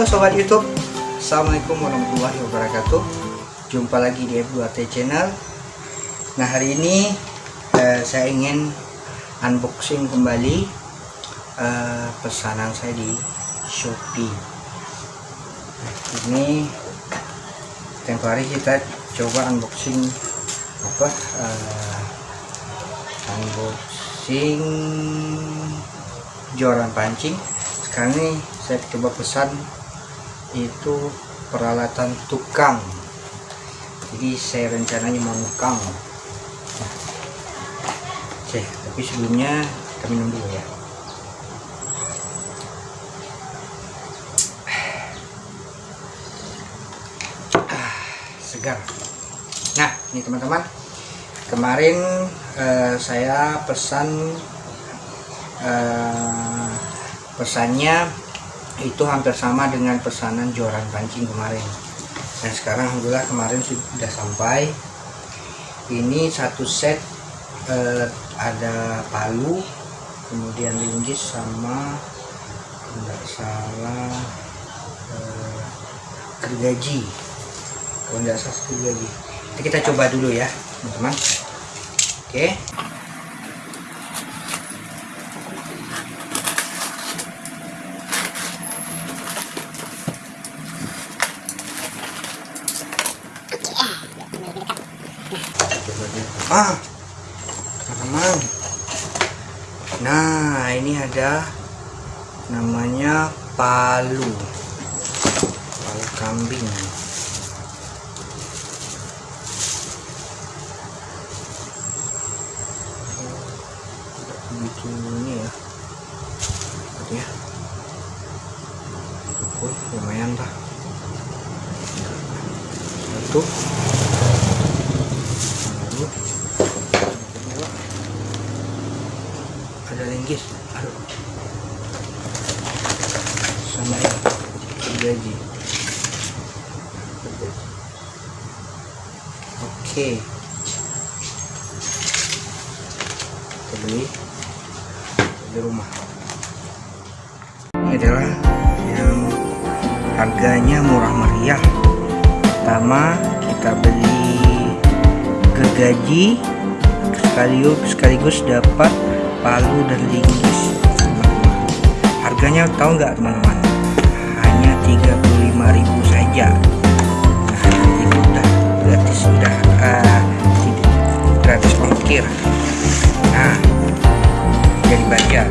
sobat YouTube. Assalamualaikum warahmatullahi wabarakatuh. Jumpa lagi di F2T Channel. Nah hari ini eh, saya ingin unboxing kembali eh, pesanan saya di Shopee. Nah, Ini tempo hari kita coba unboxing apa eh, unboxing joran pancing. Sekarang ini saya coba pesan itu peralatan tukang. Jadi saya rencananya mau nukang oke tapi sebelumnya kita minum dulu ya. Ah, segar. Nah ini teman-teman. Kemarin eh, saya pesan eh, pesannya itu hampir sama dengan pesanan joran pancing kemarin. Dan sekarang alhamdulillah kemarin sudah sampai. Ini satu set eh, ada palu kemudian linggis sama tidak salah eh, gergaji kalau tidak salah gergaji kita coba dulu ya teman-teman. Oke ah teman-teman nah ini ada namanya palu. Palu kambing. Begitu ini ya. Lihat ya. Oh, lumayan lah satu ada linggis aduh. Sama ini gaji oke. Kita beli. Di rumah. Ini adalah yang harganya murah meriah. Pertama kita beli gergaji sekaligus sekaligus dapat palu dan linggis harganya tahu nggak teman-teman hanya 35.000 saja. Nah itu udah gratis sudah uh, gratis ongkir. Nah jadi baca